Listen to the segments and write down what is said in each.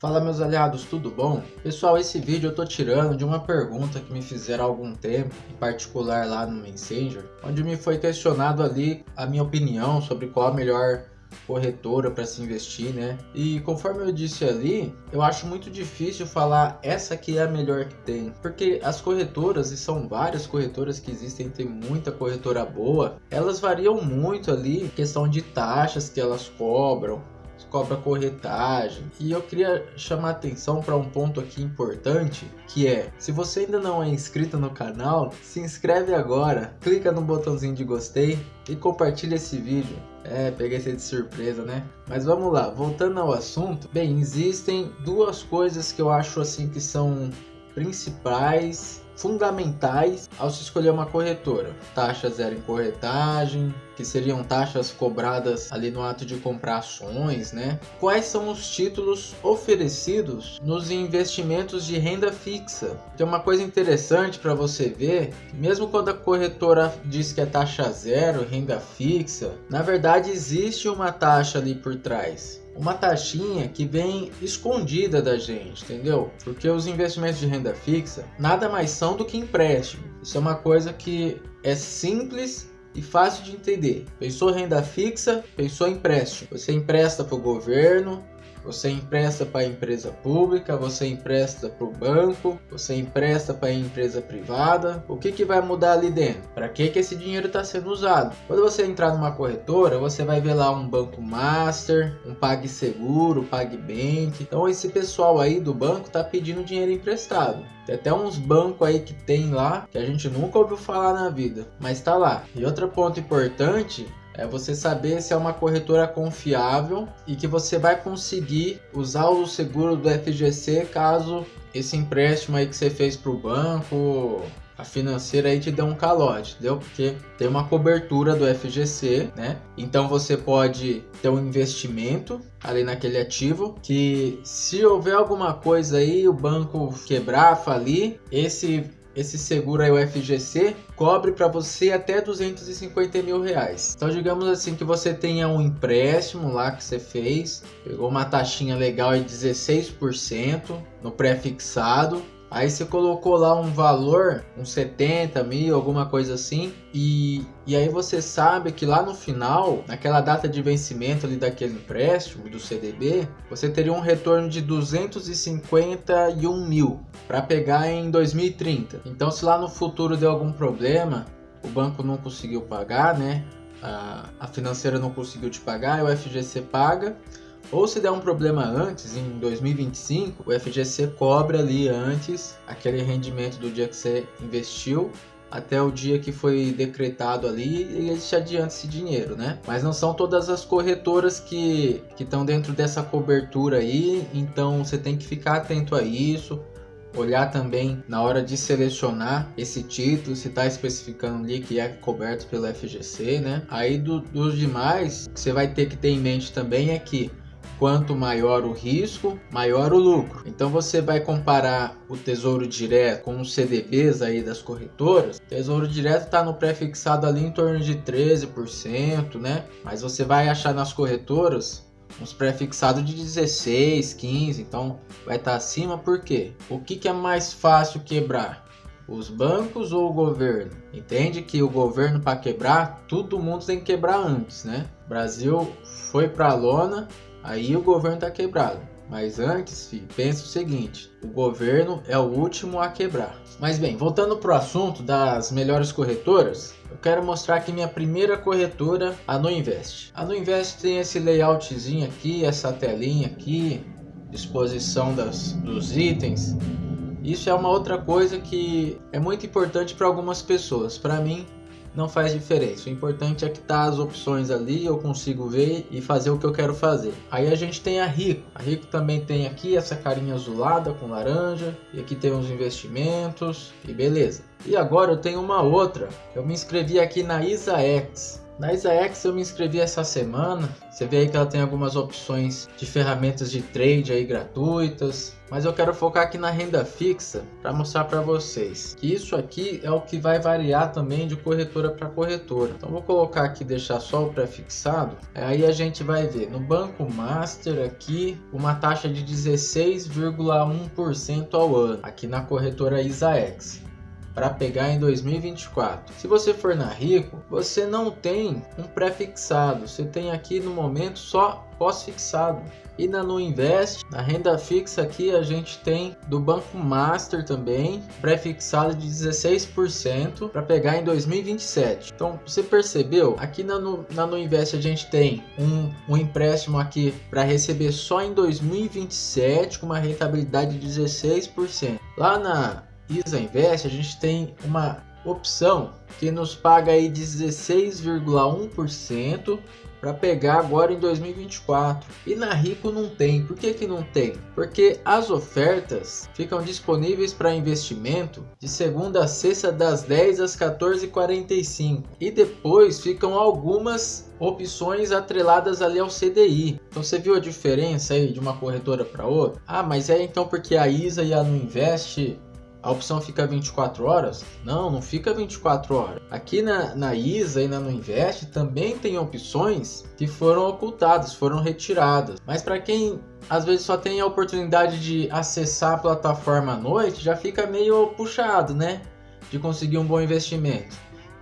Fala meus aliados, tudo bom? Pessoal, esse vídeo eu tô tirando de uma pergunta que me fizeram há algum tempo, em particular lá no Messenger, onde me foi questionado ali a minha opinião sobre qual a melhor corretora para se investir, né? E conforme eu disse ali, eu acho muito difícil falar essa aqui é a melhor que tem, porque as corretoras, e são várias corretoras que existem, tem muita corretora boa, elas variam muito ali, questão de taxas que elas cobram, cobra corretagem. E eu queria chamar atenção para um ponto aqui importante, que é, se você ainda não é inscrito no canal, se inscreve agora, clica no botãozinho de gostei e compartilha esse vídeo. É, peguei você de surpresa, né? Mas vamos lá, voltando ao assunto. Bem, existem duas coisas que eu acho assim que são principais fundamentais ao se escolher uma corretora. Taxa zero em corretagem, que seriam taxas cobradas ali no ato de comprar ações, né? Quais são os títulos oferecidos nos investimentos de renda fixa? Tem uma coisa interessante para você ver, mesmo quando a corretora diz que é taxa zero, renda fixa, na verdade existe uma taxa ali por trás uma taxinha que vem escondida da gente, entendeu? Porque os investimentos de renda fixa nada mais são do que empréstimo. Isso é uma coisa que é simples e fácil de entender. Pensou renda fixa, pensou empréstimo. Você empresta para o governo, você empresta para a empresa pública, você empresta para o banco, você empresta para a empresa privada. O que, que vai mudar ali dentro? Para que, que esse dinheiro está sendo usado? Quando você entrar numa corretora, você vai ver lá um banco master, um PagSeguro, PagBank. Então esse pessoal aí do banco está pedindo dinheiro emprestado. Tem até uns bancos aí que tem lá que a gente nunca ouviu falar na vida, mas está lá. E outro ponto importante é você saber se é uma corretora confiável e que você vai conseguir usar o seguro do FGC caso esse empréstimo aí que você fez para o banco a financeira aí te dê um calote, entendeu? Porque tem uma cobertura do FGC, né? Então você pode ter um investimento ali naquele ativo que se houver alguma coisa aí, o banco quebrar, falir, esse esse seguro aí, o FGC, cobre para você até 250 mil reais. Então, digamos assim que você tenha um empréstimo lá que você fez, pegou uma taxinha legal de 16% no pré-fixado, Aí você colocou lá um valor, uns 70 mil, alguma coisa assim, e, e aí você sabe que lá no final, naquela data de vencimento ali daquele empréstimo, do CDB, você teria um retorno de 251 mil para pegar em 2030. Então se lá no futuro deu algum problema, o banco não conseguiu pagar, né? A, a financeira não conseguiu te pagar, o FGC paga ou se der um problema antes, em 2025, o FGC cobra ali antes aquele rendimento do dia que você investiu até o dia que foi decretado ali e eles te adiantam esse dinheiro, né? Mas não são todas as corretoras que estão dentro dessa cobertura aí, então você tem que ficar atento a isso. Olhar também na hora de selecionar esse título, se está especificando ali que é coberto pelo FGC, né? Aí do, dos demais, você vai ter que ter em mente também é que Quanto maior o risco, maior o lucro. Então você vai comparar o Tesouro Direto com os CDBs aí das corretoras. O Tesouro Direto está no pré-fixado ali em torno de 13%, né? Mas você vai achar nas corretoras uns pré-fixados de 16, 15, então vai estar tá acima por quê? O que, que é mais fácil quebrar? Os bancos ou o governo? Entende que o governo para quebrar, todo mundo tem que quebrar antes, né? O Brasil foi para a lona, Aí o governo está quebrado. Mas antes, filho, pense o seguinte: o governo é o último a quebrar. Mas bem, voltando para o assunto das melhores corretoras, eu quero mostrar aqui minha primeira corretora, a Nuinvest. A Nuinvest tem esse layoutzinho aqui, essa telinha aqui, disposição das, dos itens. Isso é uma outra coisa que é muito importante para algumas pessoas. Para mim, não faz diferença. O importante é que tá as opções ali, eu consigo ver e fazer o que eu quero fazer. Aí a gente tem a Rico. A Rico também tem aqui essa carinha azulada com laranja. E aqui tem os investimentos e beleza. E agora eu tenho uma outra. Eu me inscrevi aqui na ISAX. Na IsaX eu me inscrevi essa semana. Você vê aí que ela tem algumas opções de ferramentas de trade aí gratuitas. Mas eu quero focar aqui na renda fixa para mostrar para vocês que isso aqui é o que vai variar também de corretora para corretora. Então vou colocar aqui deixar só o pré-fixado. Aí a gente vai ver no Banco Master aqui uma taxa de 16,1% ao ano aqui na corretora IsaX para pegar em 2024. Se você for na Rico, você não tem um pré-fixado, você tem aqui no momento só pós-fixado. E na No Invest, na renda fixa aqui a gente tem do Banco Master também, pré-fixado de 16% para pegar em 2027. Então você percebeu? Aqui na No, na Invest a gente tem um, um empréstimo aqui para receber só em 2027 com uma rentabilidade de 16%. Lá na Isa Invest, a gente tem uma opção que nos paga aí 16,1% para pegar agora em 2024. E na Rico não tem. Por que, que não tem? Porque as ofertas ficam disponíveis para investimento de segunda a sexta das 10 às 14h45 e depois ficam algumas opções atreladas ali ao CDI. Então você viu a diferença aí de uma corretora para outra? Ah, mas é então porque a Isa e a Não Invest a opção fica 24 horas? Não, não fica 24 horas. Aqui na, na ISA e na No Invest também tem opções que foram ocultadas, foram retiradas. Mas para quem às vezes só tem a oportunidade de acessar a plataforma à noite, já fica meio puxado, né? De conseguir um bom investimento.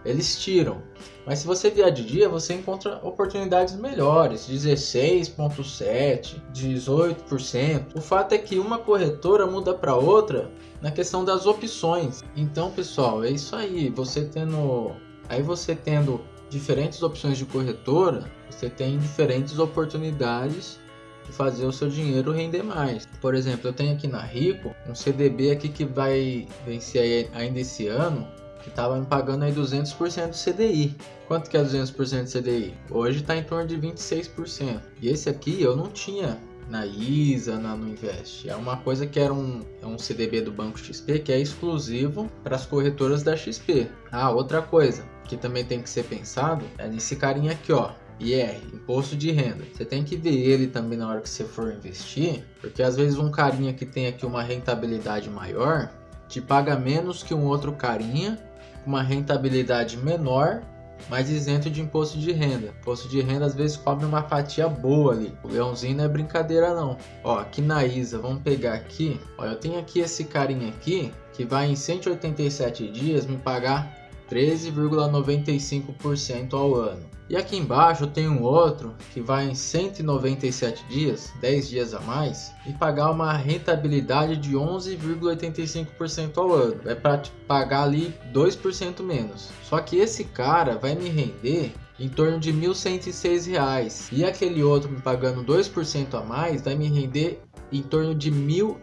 Eles tiram. Mas se você vier de dia, você encontra oportunidades melhores, 16.7, 18%. O fato é que uma corretora muda para outra na questão das opções. Então, pessoal, é isso aí. Você tendo aí você tendo diferentes opções de corretora, você tem diferentes oportunidades de fazer o seu dinheiro render mais. Por exemplo, eu tenho aqui na Rico um CDB aqui que vai vencer ainda esse ano que estava me pagando aí 200% do CDI. Quanto que é 200% do CDI? Hoje está em torno de 26%. E esse aqui eu não tinha na ISA, na no Invest. É uma coisa que era um, é um CDB do Banco XP que é exclusivo para as corretoras da XP. Ah, outra coisa que também tem que ser pensado é nesse carinha aqui, ó. IR, Imposto de Renda. Você tem que ver ele também na hora que você for investir, porque às vezes um carinha que tem aqui uma rentabilidade maior te paga menos que um outro carinha uma rentabilidade menor, mas isento de imposto de renda. Imposto de renda às vezes cobre uma fatia boa ali. O leãozinho não é brincadeira não. Ó, aqui na ISA, vamos pegar aqui. Ó, eu tenho aqui esse carinha aqui que vai em 187 dias me pagar 13,95% ao ano. E aqui embaixo tem um outro que vai em 197 dias, 10 dias a mais, e pagar uma rentabilidade de 11,85% ao ano. Vai para pagar ali 2% menos. Só que esse cara vai me render em torno de 1.106 reais. E aquele outro me pagando 2% a mais vai me render em torno de R$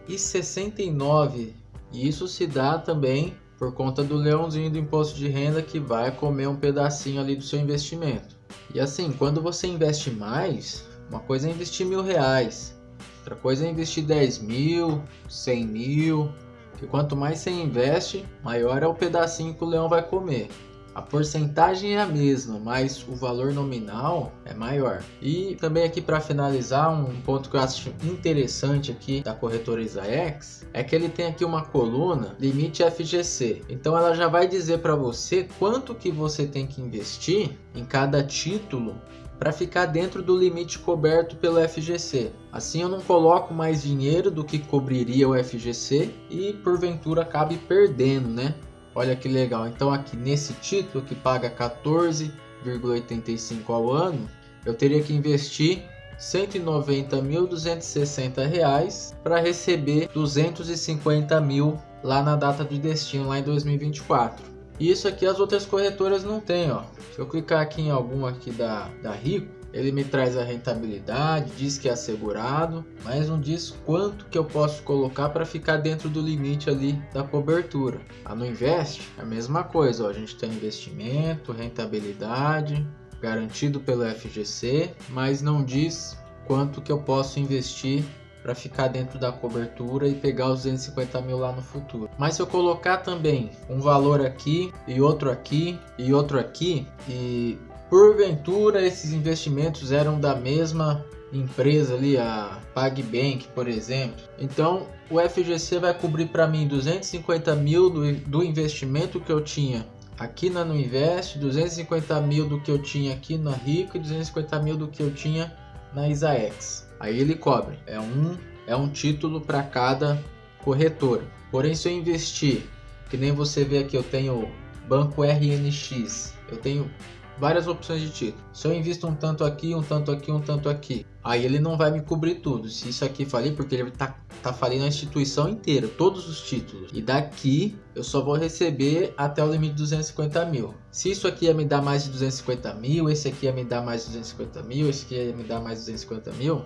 1.069. E isso se dá também por conta do leãozinho do imposto de renda que vai comer um pedacinho ali do seu investimento. E assim, quando você investe mais, uma coisa é investir mil reais, outra coisa é investir 10 mil, 100 mil, que quanto mais você investe, maior é o pedacinho que o leão vai comer. A porcentagem é a mesma, mas o valor nominal é maior. E também aqui para finalizar, um ponto que eu acho interessante aqui da corretora ISAEX é que ele tem aqui uma coluna limite FGC. Então ela já vai dizer para você quanto que você tem que investir em cada título para ficar dentro do limite coberto pelo FGC. Assim eu não coloco mais dinheiro do que cobriria o FGC e porventura acabe perdendo, né? Olha que legal. Então aqui nesse título que paga 14,85 ao ano, eu teria que investir 190.260 reais para receber 250 mil lá na data de destino lá em 2024. Isso aqui as outras corretoras não têm, ó. Se eu clicar aqui em alguma aqui da, da Rico, ele me traz a rentabilidade, diz que é assegurado, mas não diz quanto que eu posso colocar para ficar dentro do limite ali da cobertura. A no Invest, a mesma coisa, ó, a gente tem investimento, rentabilidade, garantido pelo FGC, mas não diz quanto que eu posso investir para ficar dentro da cobertura e pegar os 250 mil lá no futuro. Mas se eu colocar também um valor aqui e outro aqui e outro aqui e Porventura esses investimentos eram da mesma empresa ali, a PagBank, por exemplo. Então o FGC vai cobrir para mim 250 mil do, do investimento que eu tinha aqui na Nuinvest, 250 mil do que eu tinha aqui na Rico e 250 mil do que eu tinha na ISAEX. Aí ele cobre. É um, é um título para cada corretora. Porém, se eu investir, que nem você vê aqui, eu tenho Banco RNX, eu tenho várias opções de título. Se eu invisto um tanto aqui, um tanto aqui, um tanto aqui, aí ele não vai me cobrir tudo. Se isso aqui falir, porque ele tá, tá falindo a instituição inteira, todos os títulos. E daqui eu só vou receber até o limite de 250 mil. Se isso aqui ia me dar mais de 250 mil, esse aqui ia me dar mais de 250 mil, esse aqui ia me dar mais de 250 mil,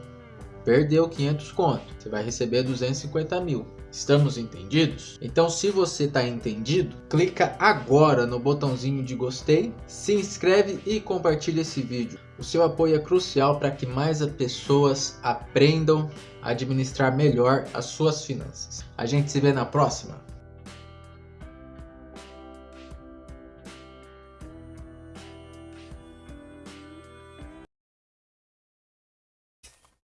perdeu 500 conto. Você vai receber 250 mil. Estamos entendidos? Então, se você está entendido, clica agora no botãozinho de gostei, se inscreve e compartilha esse vídeo. O seu apoio é crucial para que mais pessoas aprendam a administrar melhor as suas finanças. A gente se vê na próxima.